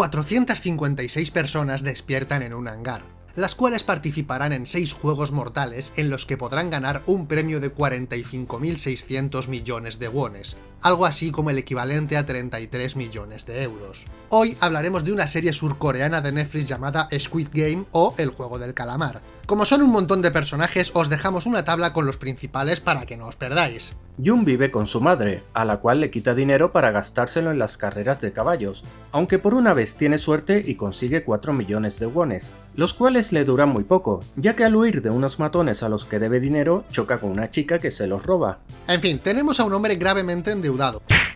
456 personas despiertan en un hangar, las cuales participarán en 6 juegos mortales en los que podrán ganar un premio de 45.600 millones de wones, algo así como el equivalente a 33 millones de euros. Hoy hablaremos de una serie surcoreana de Netflix llamada Squid Game o El Juego del Calamar. Como son un montón de personajes, os dejamos una tabla con los principales para que no os perdáis. Jun vive con su madre, a la cual le quita dinero para gastárselo en las carreras de caballos, aunque por una vez tiene suerte y consigue 4 millones de wones, los cuales le duran muy poco, ya que al huir de unos matones a los que debe dinero, choca con una chica que se los roba. En fin, tenemos a un hombre gravemente endeudado,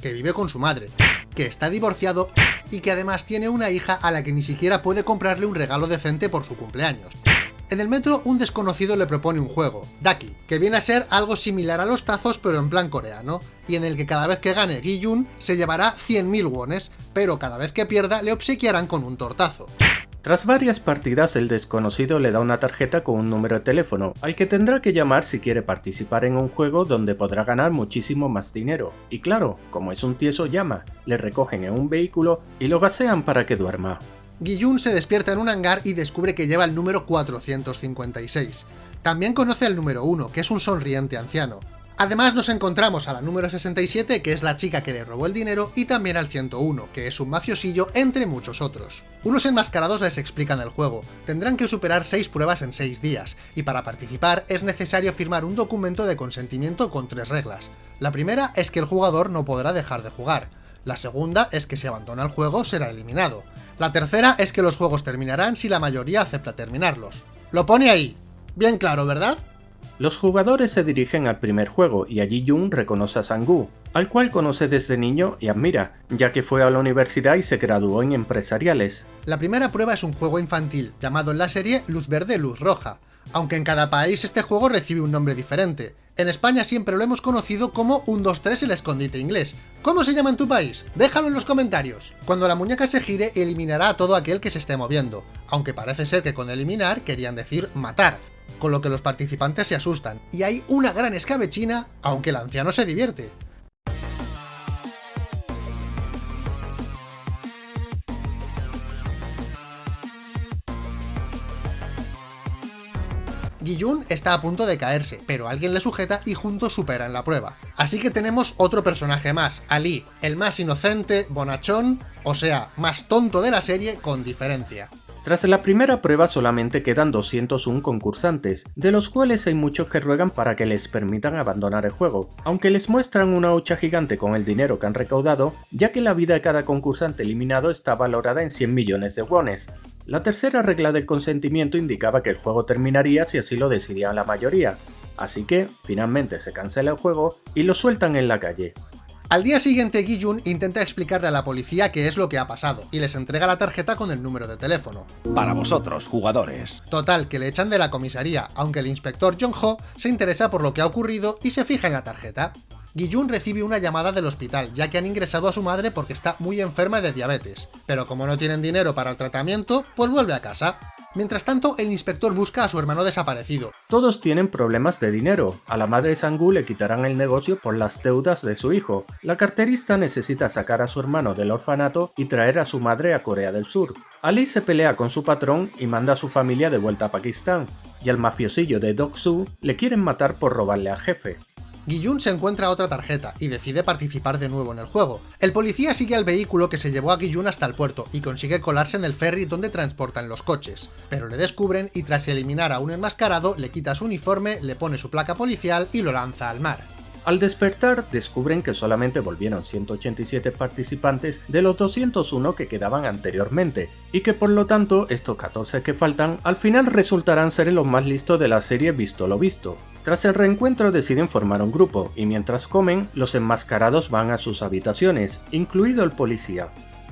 que vive con su madre, que está divorciado y que además tiene una hija a la que ni siquiera puede comprarle un regalo decente por su cumpleaños. En el metro, un desconocido le propone un juego, Daki, que viene a ser algo similar a los tazos pero en plan coreano, y en el que cada vez que gane Gi-Jun se llevará 100.000 wones, pero cada vez que pierda le obsequiarán con un tortazo. Tras varias partidas, el desconocido le da una tarjeta con un número de teléfono, al que tendrá que llamar si quiere participar en un juego donde podrá ganar muchísimo más dinero. Y claro, como es un tieso llama, le recogen en un vehículo y lo gasean para que duerma. Guillun se despierta en un hangar y descubre que lleva el número 456. También conoce al número 1, que es un sonriente anciano. Además nos encontramos a la número 67, que es la chica que le robó el dinero, y también al 101, que es un mafiosillo, entre muchos otros. Unos enmascarados les explican el juego, tendrán que superar 6 pruebas en 6 días, y para participar es necesario firmar un documento de consentimiento con tres reglas. La primera es que el jugador no podrá dejar de jugar, la segunda es que si abandona el juego será eliminado, la tercera es que los juegos terminarán si la mayoría acepta terminarlos. Lo pone ahí. Bien claro, ¿verdad? Los jugadores se dirigen al primer juego y allí Jun reconoce a Sangu, al cual conoce desde niño y admira, ya que fue a la universidad y se graduó en empresariales. La primera prueba es un juego infantil, llamado en la serie Luz Verde Luz Roja, aunque en cada país este juego recibe un nombre diferente. En España siempre lo hemos conocido como 1, 2, 3 el escondite inglés. ¿Cómo se llama en tu país? Déjalo en los comentarios. Cuando la muñeca se gire, eliminará a todo aquel que se esté moviendo, aunque parece ser que con eliminar querían decir matar, con lo que los participantes se asustan, y hay una gran escabechina, aunque el anciano se divierte. Guillun está a punto de caerse, pero alguien le sujeta y juntos superan la prueba. Así que tenemos otro personaje más, Ali, el más inocente, bonachón, o sea, más tonto de la serie con diferencia. Tras la primera prueba solamente quedan 201 concursantes, de los cuales hay muchos que ruegan para que les permitan abandonar el juego, aunque les muestran una hucha gigante con el dinero que han recaudado, ya que la vida de cada concursante eliminado está valorada en 100 millones de wones, la tercera regla del consentimiento indicaba que el juego terminaría si así lo decidía la mayoría, así que finalmente se cancela el juego y lo sueltan en la calle. Al día siguiente Gi-jun intenta explicarle a la policía qué es lo que ha pasado, y les entrega la tarjeta con el número de teléfono. Para vosotros, jugadores. Total, que le echan de la comisaría, aunque el inspector Jong-ho se interesa por lo que ha ocurrido y se fija en la tarjeta. Guillun recibe una llamada del hospital, ya que han ingresado a su madre porque está muy enferma de diabetes, pero como no tienen dinero para el tratamiento, pues vuelve a casa. Mientras tanto, el inspector busca a su hermano desaparecido. Todos tienen problemas de dinero. A la madre Sangu le quitarán el negocio por las deudas de su hijo. La carterista necesita sacar a su hermano del orfanato y traer a su madre a Corea del Sur. Ali se pelea con su patrón y manda a su familia de vuelta a Pakistán. Y al mafiosillo de Dok-Soo le quieren matar por robarle al jefe. Guillun se encuentra otra tarjeta y decide participar de nuevo en el juego. El policía sigue al vehículo que se llevó a Guillun hasta el puerto y consigue colarse en el ferry donde transportan los coches, pero le descubren y tras eliminar a un enmascarado le quita su uniforme, le pone su placa policial y lo lanza al mar. Al despertar, descubren que solamente volvieron 187 participantes de los 201 que quedaban anteriormente, y que por lo tanto estos 14 que faltan al final resultarán ser los más listos de la serie visto lo visto. Tras el reencuentro deciden formar un grupo, y mientras comen, los enmascarados van a sus habitaciones, incluido el policía.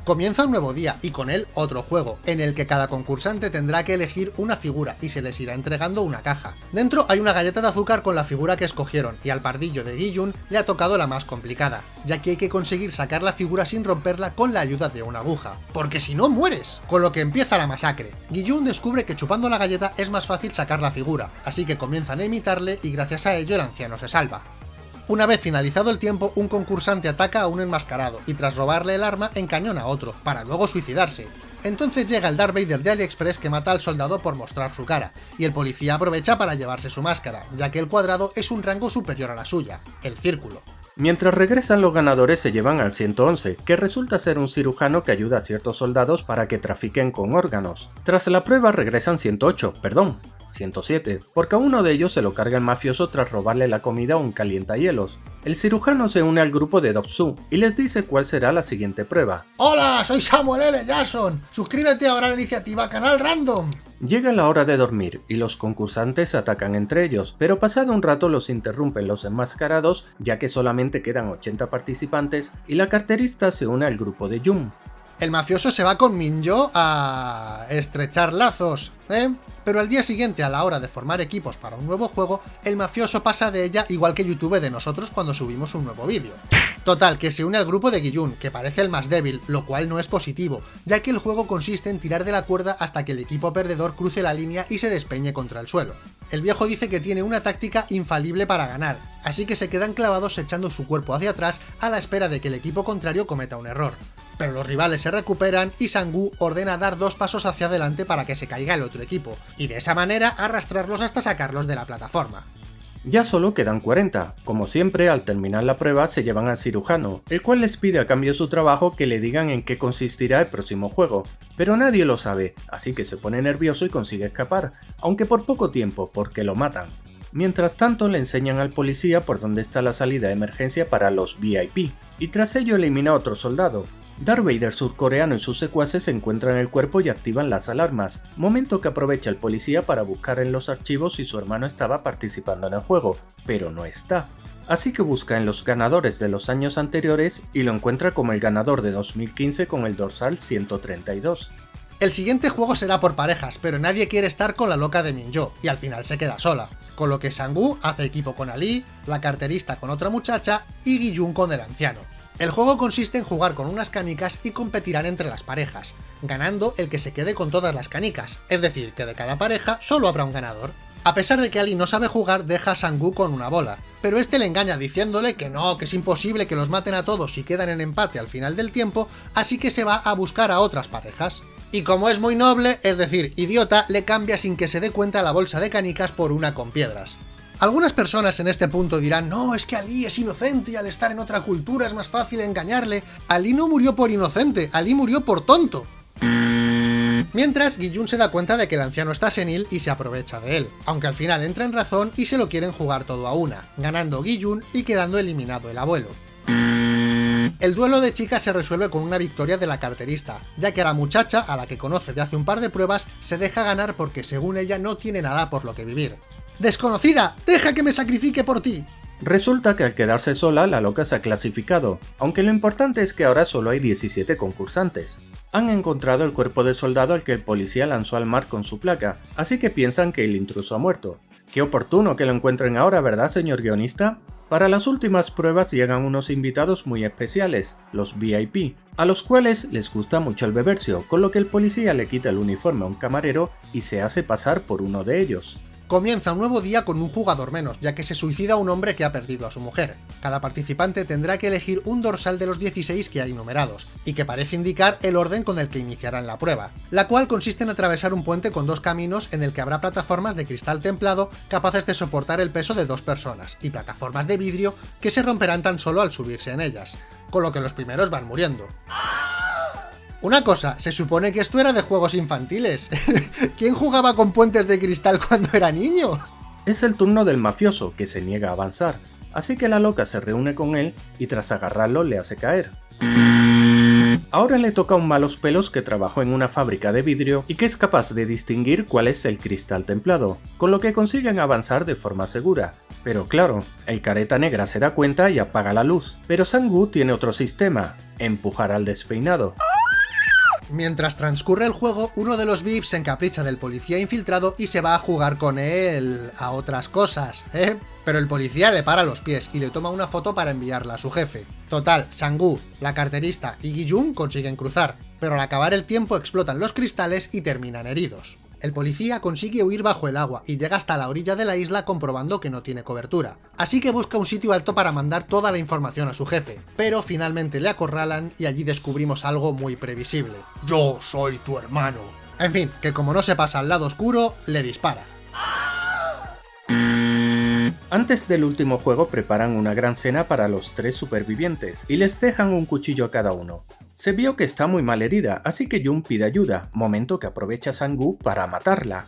Comienza un nuevo día y con él otro juego, en el que cada concursante tendrá que elegir una figura y se les irá entregando una caja. Dentro hay una galleta de azúcar con la figura que escogieron y al pardillo de Guillun le ha tocado la más complicada, ya que hay que conseguir sacar la figura sin romperla con la ayuda de una aguja, porque si no mueres, con lo que empieza la masacre. Guillun descubre que chupando la galleta es más fácil sacar la figura, así que comienzan a imitarle y gracias a ello el anciano se salva. Una vez finalizado el tiempo, un concursante ataca a un enmascarado y tras robarle el arma encañona a otro, para luego suicidarse. Entonces llega el Darth Vader de AliExpress que mata al soldado por mostrar su cara, y el policía aprovecha para llevarse su máscara, ya que el cuadrado es un rango superior a la suya, el círculo. Mientras regresan los ganadores se llevan al 111, que resulta ser un cirujano que ayuda a ciertos soldados para que trafiquen con órganos. Tras la prueba regresan 108, perdón, 107, porque a uno de ellos se lo carga el mafioso tras robarle la comida a un calientahielos. El cirujano se une al grupo de Dobsu y les dice cuál será la siguiente prueba. ¡Hola! Soy Samuel L. Jackson. Suscríbete ahora a la iniciativa Canal Random. Llega la hora de dormir y los concursantes atacan entre ellos, pero pasado un rato los interrumpen los enmascarados ya que solamente quedan 80 participantes y la carterista se une al grupo de Jun. El mafioso se va con Minjo a estrechar lazos, ¿eh? Pero al día siguiente, a la hora de formar equipos para un nuevo juego, el mafioso pasa de ella igual que YouTube de nosotros cuando subimos un nuevo vídeo. Total, que se une al grupo de Guillun, que parece el más débil, lo cual no es positivo, ya que el juego consiste en tirar de la cuerda hasta que el equipo perdedor cruce la línea y se despeñe contra el suelo. El viejo dice que tiene una táctica infalible para ganar, así que se quedan clavados echando su cuerpo hacia atrás a la espera de que el equipo contrario cometa un error pero los rivales se recuperan y Sangu ordena dar dos pasos hacia adelante para que se caiga el otro equipo, y de esa manera arrastrarlos hasta sacarlos de la plataforma. Ya solo quedan 40. Como siempre, al terminar la prueba se llevan al cirujano, el cual les pide a cambio su trabajo que le digan en qué consistirá el próximo juego. Pero nadie lo sabe, así que se pone nervioso y consigue escapar, aunque por poco tiempo, porque lo matan. Mientras tanto le enseñan al policía por dónde está la salida de emergencia para los VIP, y tras ello elimina a otro soldado, Darth Vader surcoreano y sus secuaces encuentran el cuerpo y activan las alarmas, momento que aprovecha el policía para buscar en los archivos si su hermano estaba participando en el juego, pero no está. Así que busca en los ganadores de los años anteriores y lo encuentra como el ganador de 2015 con el dorsal 132. El siguiente juego será por parejas, pero nadie quiere estar con la loca de Minjo, y al final se queda sola. Con lo que Sangu hace equipo con Ali, la carterista con otra muchacha y Guiyun con el anciano. El juego consiste en jugar con unas canicas y competirán entre las parejas, ganando el que se quede con todas las canicas, es decir, que de cada pareja solo habrá un ganador. A pesar de que Ali no sabe jugar, deja a Sangu con una bola, pero este le engaña diciéndole que no, que es imposible que los maten a todos y quedan en empate al final del tiempo, así que se va a buscar a otras parejas. Y como es muy noble, es decir, idiota, le cambia sin que se dé cuenta la bolsa de canicas por una con piedras. Algunas personas en este punto dirán, no, es que Ali es inocente y al estar en otra cultura es más fácil engañarle. Ali no murió por inocente, Ali murió por tonto. Mientras, Guillun se da cuenta de que el anciano está senil y se aprovecha de él, aunque al final entra en razón y se lo quieren jugar todo a una, ganando Guillun y quedando eliminado el abuelo. El duelo de chicas se resuelve con una victoria de la carterista, ya que a la muchacha, a la que conoce de hace un par de pruebas, se deja ganar porque según ella no tiene nada por lo que vivir. ¡Desconocida! ¡Deja que me sacrifique por ti! Resulta que al quedarse sola, la loca se ha clasificado, aunque lo importante es que ahora solo hay 17 concursantes. Han encontrado el cuerpo del soldado al que el policía lanzó al mar con su placa, así que piensan que el intruso ha muerto. Qué oportuno que lo encuentren ahora, ¿verdad, señor guionista? Para las últimas pruebas llegan unos invitados muy especiales, los VIP, a los cuales les gusta mucho el bebercio, con lo que el policía le quita el uniforme a un camarero y se hace pasar por uno de ellos. Comienza un nuevo día con un jugador menos, ya que se suicida un hombre que ha perdido a su mujer. Cada participante tendrá que elegir un dorsal de los 16 que hay numerados, y que parece indicar el orden con el que iniciarán la prueba, la cual consiste en atravesar un puente con dos caminos en el que habrá plataformas de cristal templado capaces de soportar el peso de dos personas, y plataformas de vidrio que se romperán tan solo al subirse en ellas, con lo que los primeros van muriendo. Una cosa, se supone que esto era de juegos infantiles. ¿Quién jugaba con puentes de cristal cuando era niño? Es el turno del mafioso, que se niega a avanzar, así que la loca se reúne con él y tras agarrarlo le hace caer. Ahora le toca a un malos pelos que trabajó en una fábrica de vidrio y que es capaz de distinguir cuál es el cristal templado, con lo que consiguen avanzar de forma segura. Pero claro, el careta negra se da cuenta y apaga la luz, pero Sangu tiene otro sistema, empujar al despeinado. Mientras transcurre el juego, uno de los VIPs se encapricha del policía infiltrado y se va a jugar con él a otras cosas, ¿eh? Pero el policía le para los pies y le toma una foto para enviarla a su jefe. Total, Sangu, la carterista y Guillun consiguen cruzar, pero al acabar el tiempo explotan los cristales y terminan heridos. El policía consigue huir bajo el agua y llega hasta la orilla de la isla comprobando que no tiene cobertura. Así que busca un sitio alto para mandar toda la información a su jefe, pero finalmente le acorralan y allí descubrimos algo muy previsible. Yo soy tu hermano. En fin, que como no se pasa al lado oscuro, le dispara. Antes del último juego preparan una gran cena para los tres supervivientes y les dejan un cuchillo a cada uno. Se vio que está muy mal herida, así que Jun pide ayuda, momento que aprovecha Sangu para matarla.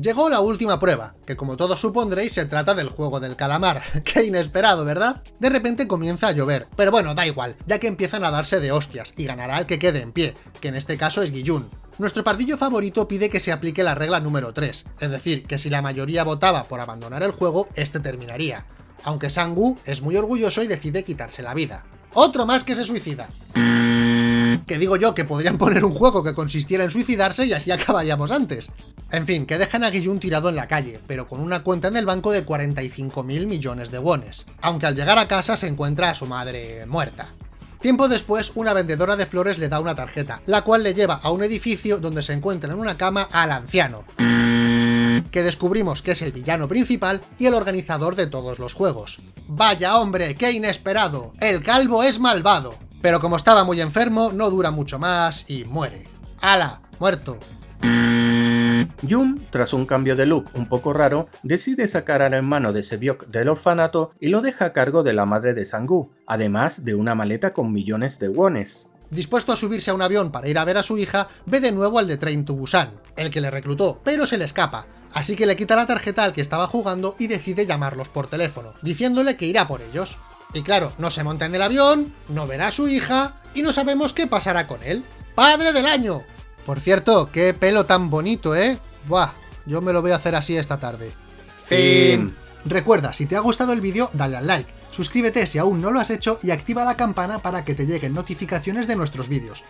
Llegó la última prueba, que como todos supondréis se trata del juego del calamar. ¡Qué inesperado, ¿verdad? De repente comienza a llover, pero bueno, da igual, ya que empiezan a darse de hostias, y ganará el que quede en pie, que en este caso es Guillun. Nuestro pardillo favorito pide que se aplique la regla número 3, es decir, que si la mayoría votaba por abandonar el juego, este terminaría. Aunque Sangu es muy orgulloso y decide quitarse la vida. Otro más que se suicida. Que digo yo que podrían poner un juego que consistiera en suicidarse y así acabaríamos antes. En fin, que dejan a Guillun tirado en la calle, pero con una cuenta en el banco de 45.000 millones de wones, aunque al llegar a casa se encuentra a su madre muerta. Tiempo después, una vendedora de flores le da una tarjeta, la cual le lleva a un edificio donde se encuentra en una cama al anciano, que descubrimos que es el villano principal y el organizador de todos los juegos. ¡Vaya hombre, qué inesperado! ¡El calvo es malvado! Pero como estaba muy enfermo, no dura mucho más y muere. ¡Hala! ¡Muerto! Jun, tras un cambio de look un poco raro, decide sacar al hermano de Sebiok del orfanato y lo deja a cargo de la madre de Sangu, además de una maleta con millones de wones. Dispuesto a subirse a un avión para ir a ver a su hija, ve de nuevo al de Train to Busan, el que le reclutó, pero se le escapa, así que le quita la tarjeta al que estaba jugando y decide llamarlos por teléfono, diciéndole que irá por ellos. Y claro, no se monta en el avión, no verá a su hija, y no sabemos qué pasará con él. ¡Padre del año! Por cierto, qué pelo tan bonito, ¿eh? Buah, yo me lo voy a hacer así esta tarde. Fin. Recuerda, si te ha gustado el vídeo, dale al like, suscríbete si aún no lo has hecho y activa la campana para que te lleguen notificaciones de nuestros vídeos.